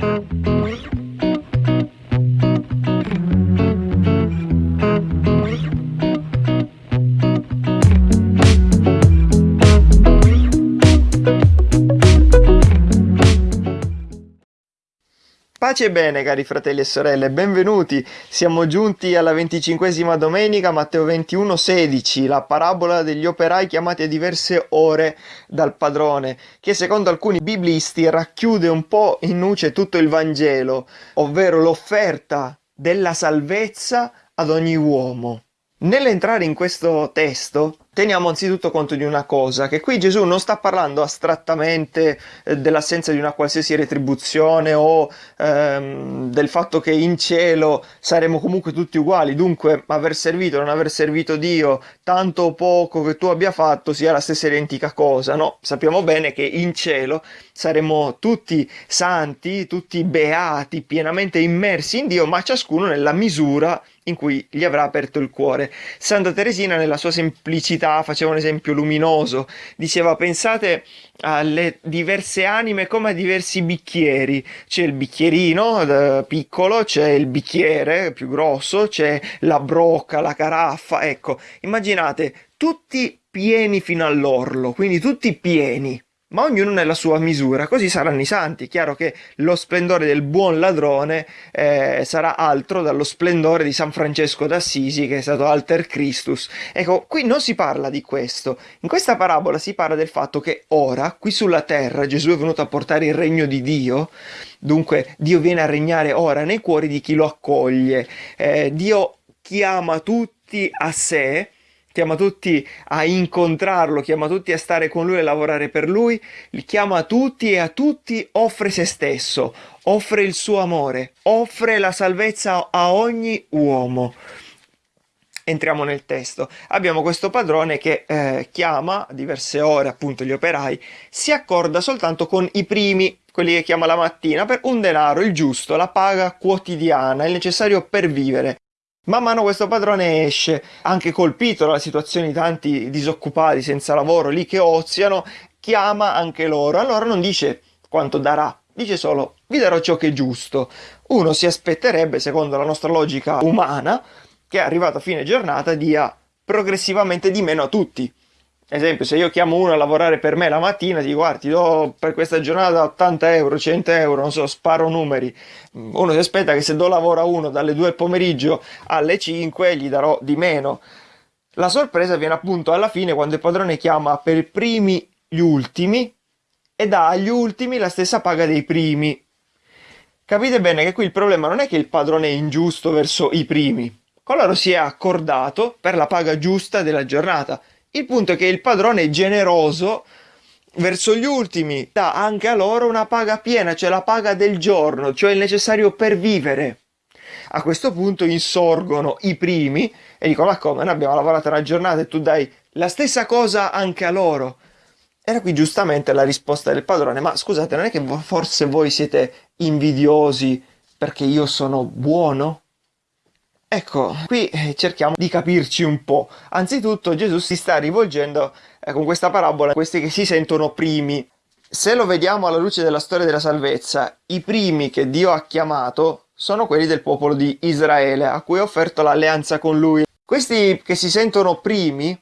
Thank you. Pace e bene cari fratelli e sorelle, benvenuti! Siamo giunti alla venticinquesima domenica, Matteo 21, 16, la parabola degli operai chiamati a diverse ore dal padrone, che secondo alcuni biblisti racchiude un po' in nuce tutto il Vangelo, ovvero l'offerta della salvezza ad ogni uomo. Nell'entrare in questo testo teniamo anzitutto conto di una cosa, che qui Gesù non sta parlando astrattamente eh, dell'assenza di una qualsiasi retribuzione o ehm, del fatto che in cielo saremo comunque tutti uguali, dunque aver servito o non aver servito Dio, tanto o poco che tu abbia fatto sia la stessa identica cosa, no? Sappiamo bene che in cielo saremo tutti santi, tutti beati, pienamente immersi in Dio, ma ciascuno nella misura in cui gli avrà aperto il cuore. Santa Teresina nella sua semplicità verità, faceva un esempio luminoso, diceva pensate alle diverse anime come a diversi bicchieri, c'è il bicchierino eh, piccolo, c'è il bicchiere più grosso, c'è la brocca, la caraffa, ecco, immaginate tutti pieni fino all'orlo, quindi tutti pieni ma ognuno nella sua misura, così saranno i santi. Chiaro che lo splendore del buon ladrone eh, sarà altro dallo splendore di San Francesco d'Assisi, che è stato Alter Christus. Ecco, qui non si parla di questo. In questa parabola si parla del fatto che ora, qui sulla terra, Gesù è venuto a portare il regno di Dio. Dunque, Dio viene a regnare ora nei cuori di chi lo accoglie. Eh, Dio chiama tutti a sé chiama tutti a incontrarlo, chiama tutti a stare con lui e lavorare per lui, li chiama tutti e a tutti offre se stesso, offre il suo amore, offre la salvezza a ogni uomo. Entriamo nel testo. Abbiamo questo padrone che eh, chiama a diverse ore appunto gli operai, si accorda soltanto con i primi quelli che chiama la mattina, per un denaro, il giusto, la paga quotidiana, il necessario per vivere. Man mano questo padrone esce, anche colpito dalla situazione di tanti disoccupati senza lavoro lì che oziano, chiama anche loro. Allora non dice quanto darà, dice solo vi darò ciò che è giusto. Uno si aspetterebbe, secondo la nostra logica umana, che arrivato a fine giornata dia progressivamente di meno a tutti esempio se io chiamo uno a lavorare per me la mattina dico guarda ti do per questa giornata 80 euro 100 euro non so sparo numeri. Uno si aspetta che se do lavoro a uno dalle 2 del pomeriggio alle 5 gli darò di meno. La sorpresa viene appunto alla fine quando il padrone chiama per primi gli ultimi e dà agli ultimi la stessa paga dei primi. Capite bene che qui il problema non è che il padrone è ingiusto verso i primi. Coloro si è accordato per la paga giusta della giornata il punto è che il padrone è generoso verso gli ultimi, dà anche a loro una paga piena, cioè la paga del giorno, cioè il necessario per vivere. A questo punto insorgono i primi e dicono ma come, noi abbiamo lavorato una giornata e tu dai la stessa cosa anche a loro. Era qui giustamente la risposta del padrone, ma scusate, non è che forse voi siete invidiosi perché io sono buono? Ecco, qui eh, cerchiamo di capirci un po'. Anzitutto Gesù si sta rivolgendo eh, con questa parabola a questi che si sentono primi. Se lo vediamo alla luce della storia della salvezza, i primi che Dio ha chiamato sono quelli del popolo di Israele, a cui ha offerto l'alleanza con lui. Questi che si sentono primi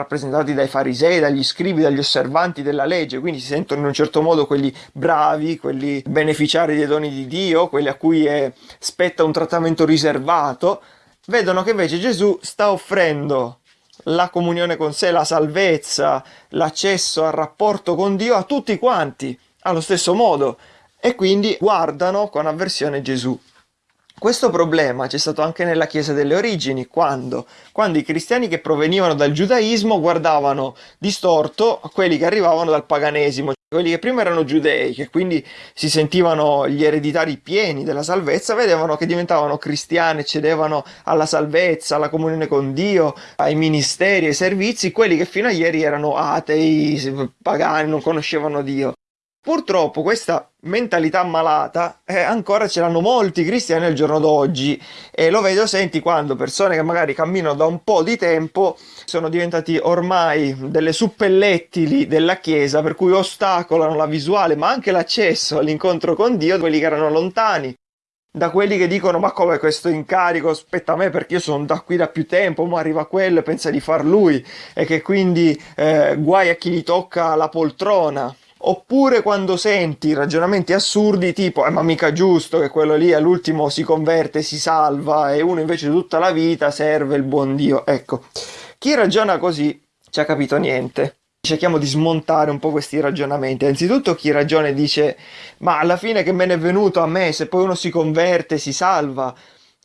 rappresentati dai farisei, dagli scribi, dagli osservanti della legge, quindi si sentono in un certo modo quelli bravi, quelli beneficiari dei doni di Dio, quelli a cui è, spetta un trattamento riservato, vedono che invece Gesù sta offrendo la comunione con sé, la salvezza, l'accesso al rapporto con Dio a tutti quanti, allo stesso modo, e quindi guardano con avversione Gesù. Questo problema c'è stato anche nella Chiesa delle origini, quando? Quando i cristiani che provenivano dal giudaismo guardavano distorto quelli che arrivavano dal paganesimo, quelli che prima erano giudei, che quindi si sentivano gli ereditari pieni della salvezza, vedevano che diventavano cristiani, cedevano alla salvezza, alla comunione con Dio, ai ministeri, ai servizi, quelli che fino a ieri erano atei, pagani, non conoscevano Dio. Purtroppo questa mentalità malata eh, ancora ce l'hanno molti cristiani al giorno d'oggi. E lo vedo senti quando persone che magari camminano da un po' di tempo sono diventati ormai delle suppellettili della chiesa per cui ostacolano la visuale ma anche l'accesso all'incontro con Dio quelli che erano lontani da quelli che dicono ma come questo incarico? Spetta a me perché io sono da qui da più tempo ma arriva quello e pensa di far lui. E che quindi eh, guai a chi gli tocca la poltrona Oppure quando senti ragionamenti assurdi tipo, eh, ma mica giusto che quello lì all'ultimo si converte, si salva e uno invece tutta la vita serve il buon Dio. Ecco, chi ragiona così ci ha capito niente. Cerchiamo di smontare un po' questi ragionamenti. Anzitutto chi ragiona e dice, ma alla fine che me ne è venuto a me, se poi uno si converte, si salva,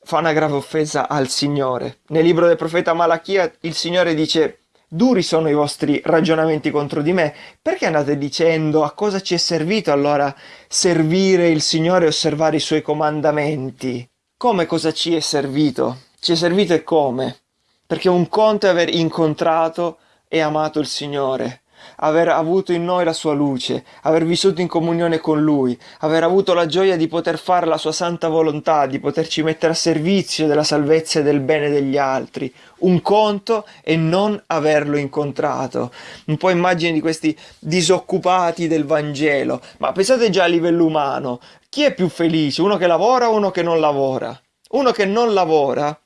fa una grave offesa al Signore. Nel libro del profeta Malachia il Signore dice Duri sono i vostri ragionamenti contro di me. Perché andate dicendo a cosa ci è servito allora servire il Signore e osservare i suoi comandamenti? Come cosa ci è servito? Ci è servito e come? Perché un conto è aver incontrato e amato il Signore aver avuto in noi la sua luce, aver vissuto in comunione con Lui, aver avuto la gioia di poter fare la sua santa volontà, di poterci mettere a servizio della salvezza e del bene degli altri. Un conto e non averlo incontrato. Un po' immagini di questi disoccupati del Vangelo, ma pensate già a livello umano, chi è più felice? Uno che lavora o uno che non lavora? Uno che non lavora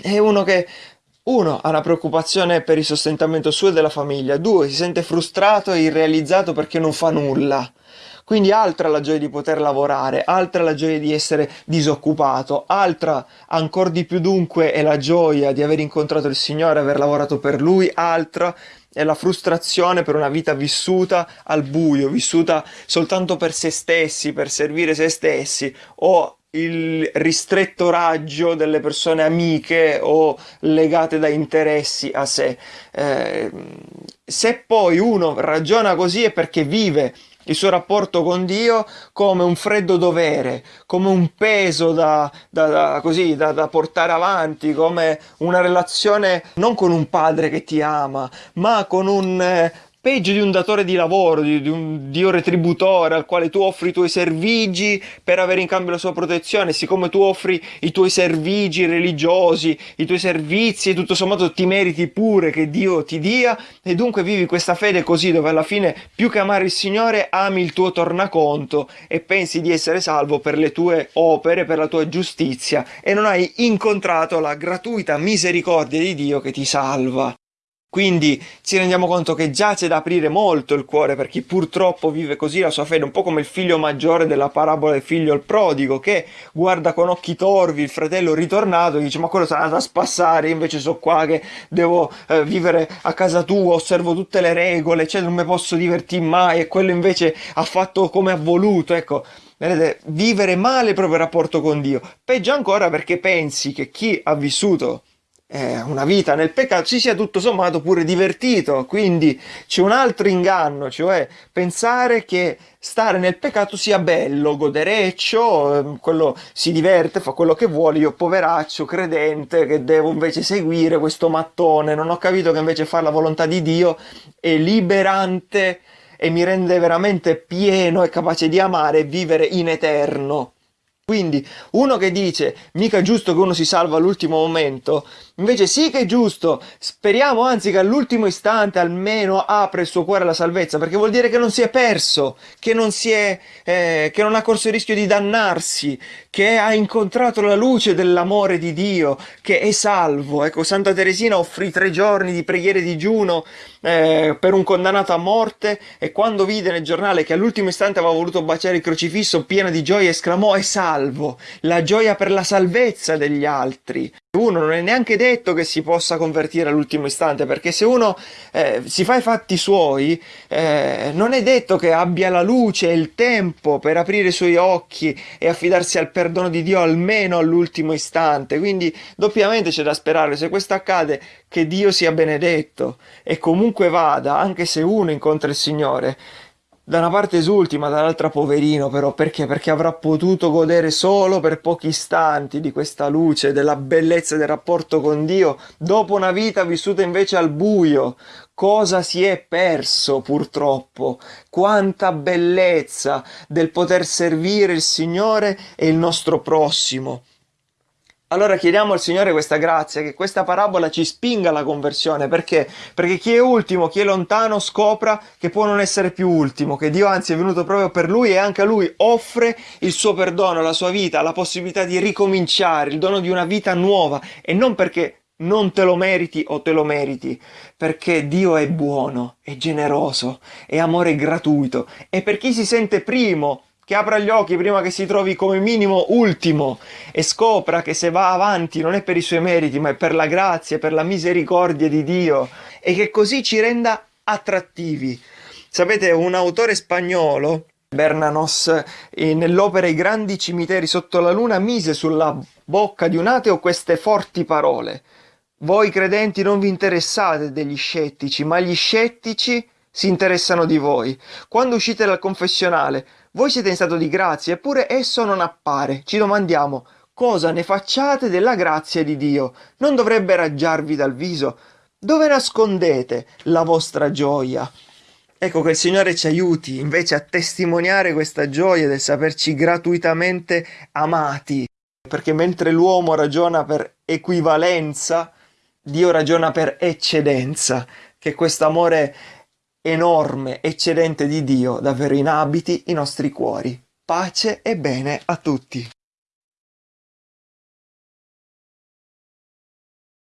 è uno che uno, ha una preoccupazione per il sostentamento suo e della famiglia. Due, si sente frustrato e irrealizzato perché non fa nulla. Quindi altra la gioia di poter lavorare, altra la gioia di essere disoccupato, altra ancora di più dunque è la gioia di aver incontrato il Signore, aver lavorato per Lui, altra è la frustrazione per una vita vissuta al buio, vissuta soltanto per se stessi, per servire se stessi o il ristretto raggio delle persone amiche o legate da interessi a sé. Eh, se poi uno ragiona così è perché vive il suo rapporto con Dio come un freddo dovere, come un peso da, da, da, così, da, portare avanti, come una relazione non con un padre che ti ama, ma con un eh, peggio di un datore di lavoro, di, di un dio retributore al quale tu offri i tuoi servigi per avere in cambio la sua protezione, siccome tu offri i tuoi servigi religiosi, i tuoi servizi e tutto sommato ti meriti pure che Dio ti dia e dunque vivi questa fede così dove alla fine più che amare il Signore ami il tuo tornaconto e pensi di essere salvo per le tue opere, per la tua giustizia e non hai incontrato la gratuita misericordia di Dio che ti salva. Quindi ci rendiamo conto che già c'è da aprire molto il cuore per chi purtroppo vive così la sua fede, un po' come il figlio maggiore della parabola del figlio il prodigo, che guarda con occhi torvi il fratello ritornato e dice ma quello sarà andato a spassare, invece so qua che devo eh, vivere a casa tua, osservo tutte le regole, cioè non mi posso divertire mai e quello invece ha fatto come ha voluto, ecco. Vedete, vivere male il proprio rapporto con Dio. Peggio ancora perché pensi che chi ha vissuto eh, una vita nel peccato si sia tutto sommato pure divertito. Quindi c'è un altro inganno, cioè pensare che stare nel peccato sia bello, godereccio, ehm, quello si diverte, fa quello che vuole, io poveraccio, credente, che devo invece seguire questo mattone, non ho capito che invece fare la volontà di Dio è liberante e mi rende veramente pieno e capace di amare e vivere in eterno. Quindi uno che dice mica è giusto che uno si salva all'ultimo momento, invece sì che è giusto, speriamo anzi che all'ultimo istante almeno apre il suo cuore alla salvezza, perché vuol dire che non si è perso, che non, è, eh, che non ha corso il rischio di dannarsi, che ha incontrato la luce dell'amore di Dio, che è salvo. Ecco, Santa Teresina offrì tre giorni di preghiere di digiuno eh, per un condannato a morte e quando vide nel giornale che all'ultimo istante aveva voluto baciare il crocifisso, piena di gioia, esclamò è salvo, la gioia per la salvezza degli altri. Uno non è neanche detto che si possa convertire all'ultimo istante, perché se uno eh, si fa i fatti suoi, eh, non è detto che abbia la luce e il tempo per aprire i suoi occhi e affidarsi al perdono di Dio almeno all'ultimo istante. Quindi doppiamente c'è da sperare, se questo accade, che Dio sia benedetto e comunque vada, anche se uno incontra il Signore, Da una parte esulti, ma dall'altra poverino, però perché? Perché avrà potuto godere solo per pochi istanti di questa luce, della bellezza del rapporto con Dio, dopo una vita vissuta invece al buio. Cosa si è perso purtroppo? Quanta bellezza del poter servire il Signore e il nostro prossimo. Allora chiediamo al Signore questa grazia, che questa parabola ci spinga alla conversione, perché? Perché chi è ultimo, chi è lontano, scopra che può non essere più ultimo, che Dio anzi è venuto proprio per lui e anche a lui offre il suo perdono, la sua vita, la possibilità di ricominciare, il dono di una vita nuova. E non perché non te lo meriti o te lo meriti, perché Dio è buono, è generoso, è amore gratuito. E per chi si sente primo che apra gli occhi prima che si trovi come minimo ultimo e scopra che se va avanti non è per i suoi meriti, ma è per la grazia, per la misericordia di Dio e che così ci renda attrattivi. Sapete, un autore spagnolo, Bernanos, eh, nell'opera I grandi cimiteri sotto la luna, mise sulla bocca di un ateo queste forti parole. Voi credenti non vi interessate degli scettici, ma gli scettici si interessano di voi. Quando uscite dal confessionale, voi siete in stato di grazia, eppure esso non appare. Ci domandiamo, cosa ne facciate della grazia di Dio? Non dovrebbe raggiarvi dal viso? Dove nascondete la vostra gioia? Ecco che il Signore ci aiuti invece a testimoniare questa gioia del saperci gratuitamente amati, perché mentre l'uomo ragiona per equivalenza, Dio ragiona per eccedenza, che questo amore enorme, eccedente di Dio davvero inabiti i nostri cuori. Pace e bene a tutti.